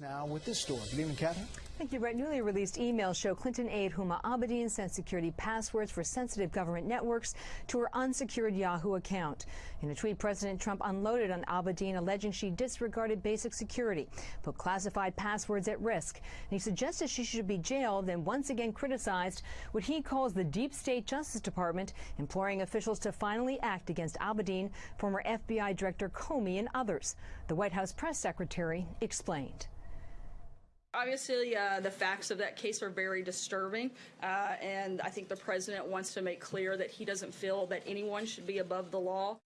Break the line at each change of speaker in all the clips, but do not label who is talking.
Now with this story. Good evening, Catherine.
Thank you, Brett. Newly released emails show Clinton aide Huma Abedin sent security passwords for sensitive government networks to her unsecured Yahoo account. In a tweet, President Trump unloaded on Abedin, alleging she disregarded basic security, put classified passwords at risk. And he suggested she should be jailed, then once again criticized what he calls the deep state Justice Department, imploring officials to finally act against Abedin, former FBI Director Comey, and others. The White House press secretary explained.
Obviously, uh, the facts of that case are very disturbing, uh, and I think the president wants to make clear that he doesn't feel that anyone should be above the law.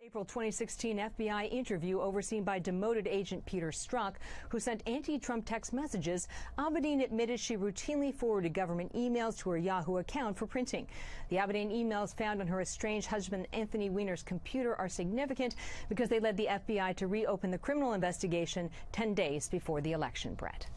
April 2016 FBI interview overseen by demoted agent Peter Strzok, who sent anti-Trump text messages, Abedin admitted she routinely forwarded government emails to her Yahoo account for printing. The Abedin emails found on her estranged husband Anthony Weiner's computer are significant because they led the FBI to reopen the criminal investigation 10 days before the election, Brett.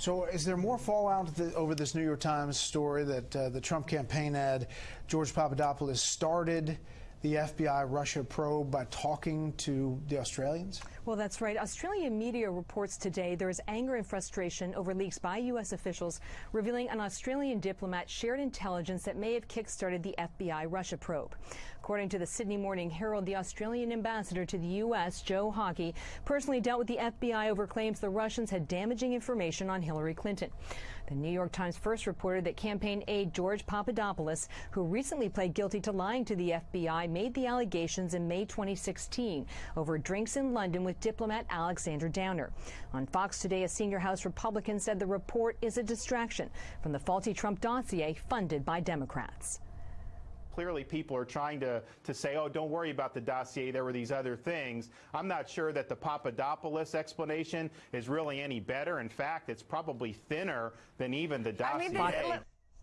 So, is there more fallout over this New York Times story that uh, the Trump campaign ad George Papadopoulos started the FBI Russia probe by talking to the Australians?
Well, that's right. Australian media reports today there is anger and frustration over leaks by U.S. officials revealing an Australian diplomat shared intelligence that may have kickstarted the FBI Russia probe. According to the Sydney Morning Herald, the Australian ambassador to the U.S., Joe Hockey, personally dealt with the FBI over claims the Russians had damaging information on Hillary Clinton. The New York Times first reported that campaign aide George Papadopoulos, who recently pled guilty to lying to the FBI, made the allegations in May 2016 over drinks in London with diplomat Alexander Downer. On Fox today, a senior House Republican said the report is a distraction from the faulty Trump dossier funded by Democrats
clearly people are trying to, to say, oh, don't worry about the dossier, there were these other things. I'm not sure that the Papadopoulos explanation is really any better. In fact, it's probably thinner than even the dossier. I mean,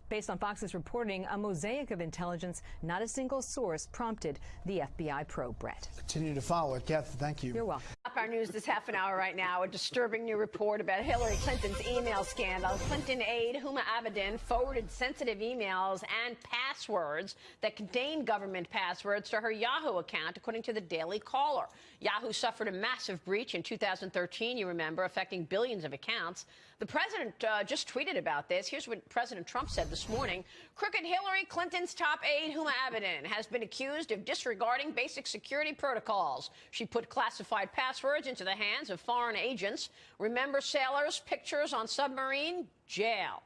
Based on Fox's reporting, a mosaic of intelligence, not a single source, prompted the FBI probe, Brett.
Continue to follow it. Kathy, thank you.
You're welcome.
Our news this half an hour right now. A disturbing new report about Hillary Clinton's email scandal. Clinton aide Huma Abedin forwarded sensitive emails and passwords that contained government passwords to her Yahoo account, according to the Daily Caller. Yahoo suffered a massive breach in 2013, you remember, affecting billions of accounts. The president uh, just tweeted about this. Here's what President Trump said this morning. Crooked Hillary Clinton's top aide, Huma Abedin, has been accused of disregarding basic security protocols. She put classified passwords into the hands of foreign agents. Remember sailors' pictures on submarine? Jail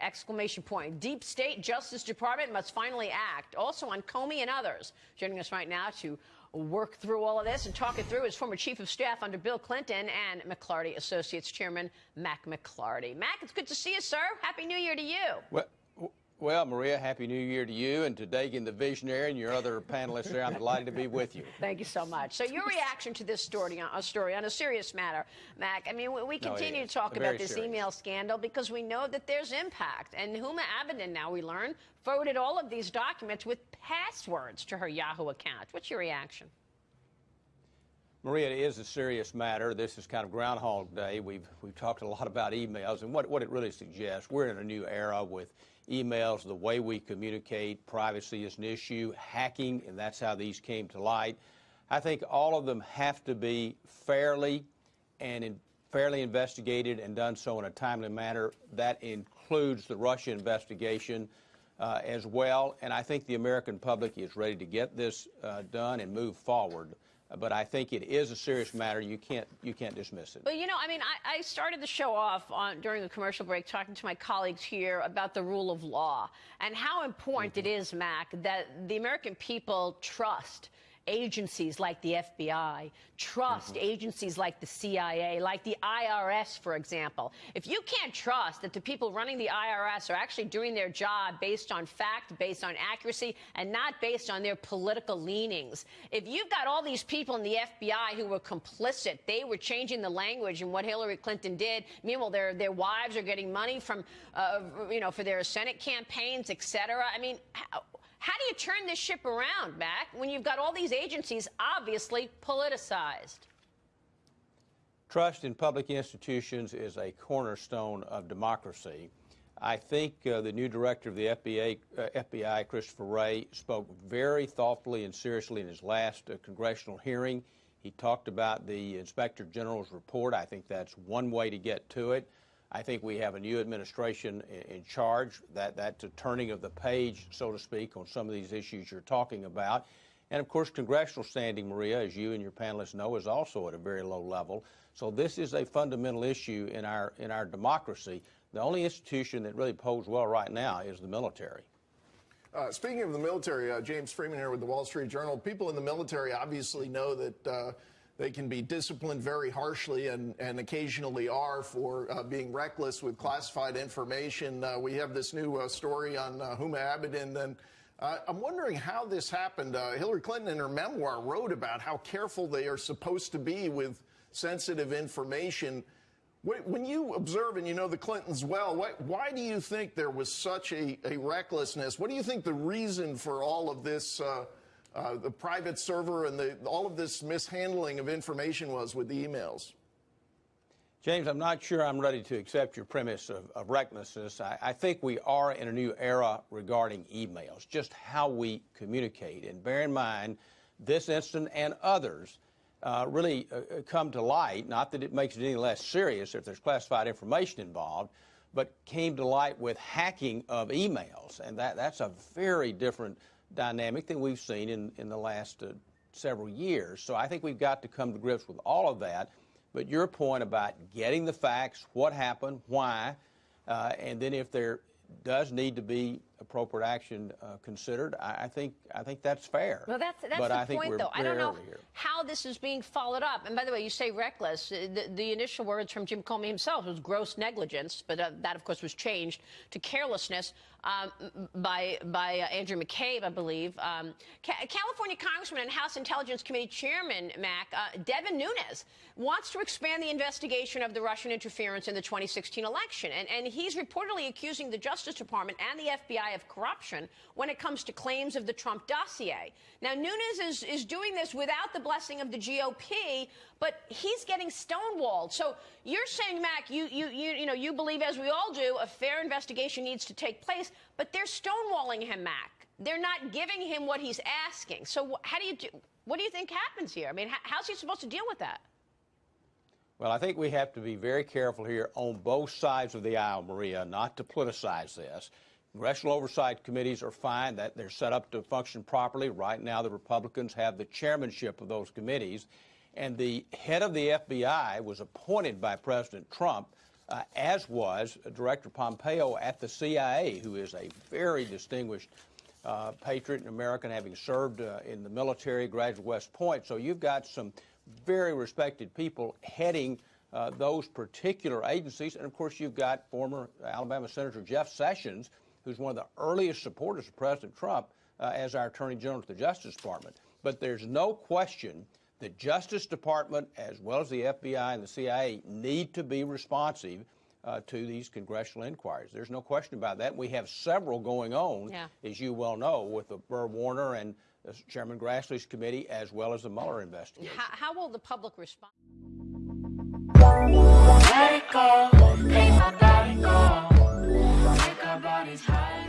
exclamation point. Deep State Justice Department must finally act. Also on Comey and others. Joining us right now to work through all of this and talk it through is former Chief of Staff under Bill Clinton and McLarty Associates Chairman Mac McLarty. Mac, it's good to see you, sir. Happy New Year to you.
Well, well, Maria, Happy New Year to you and to Dagen the Visionary and your other panelists there. I'm delighted to be with you.
Thank you so much. So your reaction to this story, uh, a story on a serious matter, Mac, I mean, we continue no, to talk about this serious. email scandal because we know that there's impact. And Huma Abedin, now we learn, forwarded all of these documents with passwords to her Yahoo account. What's your reaction?
Maria, it is a serious matter. This is kind of Groundhog Day. We've we've talked a lot about emails, and what, what it really suggests, we're in a new era with emails, the way we communicate, privacy is an issue, hacking, and that's how these came to light. I think all of them have to be fairly and in, fairly investigated and done so in a timely manner. That includes the Russia investigation uh, as well. And I think the American public is ready to get this uh, done and move forward but I think it is a serious matter. You can't you can't dismiss it.
Well, you know, I mean, I, I started the show off on during the commercial break talking to my colleagues here about the rule of law and how important mm -hmm. it is, Mac, that the American people trust agencies like the FBI, trust mm -hmm. agencies like the CIA, like the IRS, for example. If you can't trust that the people running the IRS are actually doing their job based on fact, based on accuracy, and not based on their political leanings, if you've got all these people in the FBI who were complicit, they were changing the language in what Hillary Clinton did. Meanwhile, their their wives are getting money from, uh, you know, for their Senate campaigns, et cetera. I mean, how, how do you turn this ship around, Mac, when you've got all these agencies obviously politicized?
Trust in public institutions is a cornerstone of democracy. I think uh, the new director of the FBI, uh, FBI, Christopher Wray, spoke very thoughtfully and seriously in his last uh, congressional hearing. He talked about the Inspector General's report. I think that's one way to get to it. I think we have a new administration in, in charge. That that's a turning of the page, so to speak, on some of these issues you're talking about. And of course, congressional standing, Maria, as you and your panelists know, is also at a very low level. So this is a fundamental issue in our in our democracy. The only institution that really poses well right now is the military.
Uh, speaking of the military, uh, James Freeman here with the Wall Street Journal. People in the military obviously know that uh, they can be disciplined very harshly and, and occasionally are for uh, being reckless with classified information. Uh, we have this new uh, story on Huma Abedin. And I'm wondering how this happened. Hillary Clinton, in her memoir, wrote about how careful they are supposed to be with sensitive information. When you observe and you know the Clintons well, why, why do you think there was such a, a, recklessness? What do you think the reason for all of this, uh, uh, the private server and the, all of this mishandling of information was with the emails?
James, I'm not sure I'm ready to accept your premise of, of recklessness. I, I, think we are in a new era regarding emails, just how we communicate. And bear in mind, this incident and others uh, really uh, uh, come to light, not that it makes it any less serious if there's classified information involved, but came to light with hacking of emails. And that, that's a very different dynamic than we've seen in, in the last uh, several years. So I think we've got to come to grips with all of that. But your point about getting the facts, what happened, why, uh, and then if there does need to be appropriate action uh, considered, I, I, think I think that's fair.
Well, that's that's
but
the
I
point, though. I don't know how this is being followed up. And by the way, you say reckless. Uh, the, the initial words from Jim Comey himself was gross negligence, but uh, that, of course, was changed to carelessness um, by by uh, Andrew McCabe, I believe. Um, Ca California Congressman and House Intelligence Committee Chairman Mac uh, Devin Nunes wants to expand the investigation of the Russian interference in the 2016 election, and and he's reportedly accusing the Justice Department and the FBI of corruption when it comes to claims of the Trump dossier. Now Nunes is is doing this without the blessing of the GOP, but he's getting stonewalled. So you're saying, Mac, you, you, you, you know, you believe, as we all do, a fair investigation needs to take place, but they're stonewalling him, Mac. They're not giving him what he's asking. So how do you do? What do you think happens here? I mean, how's he supposed to deal with that?
Well, I think we have to be very careful here on both sides of the aisle, Maria, not to politicize this. Congressional oversight committees are fine that they're set up to function properly. Right now, the Republicans have the chairmanship of those committees, and the head of the FBI was appointed by President Trump, uh, as was Director Pompeo at the CIA, who is a very distinguished uh, patriot and American, having served uh, in the military, graduate West Point. So you've got some very respected people heading uh, those particular agencies. And of course, you've got former Alabama Senator Jeff Sessions, who's one of the earliest supporters of President Trump uh, as our Attorney General to the Justice Department. But there's no question the Justice Department, as well as the FBI and the CIA, need to be responsive uh, to these congressional inquiries. There's no question about that. We have several going on,
yeah.
as you well know, with the Burr Warner and Chairman Grassley's committee, as well as the Mueller investigation.
How, how will the public respond?
Bodies high.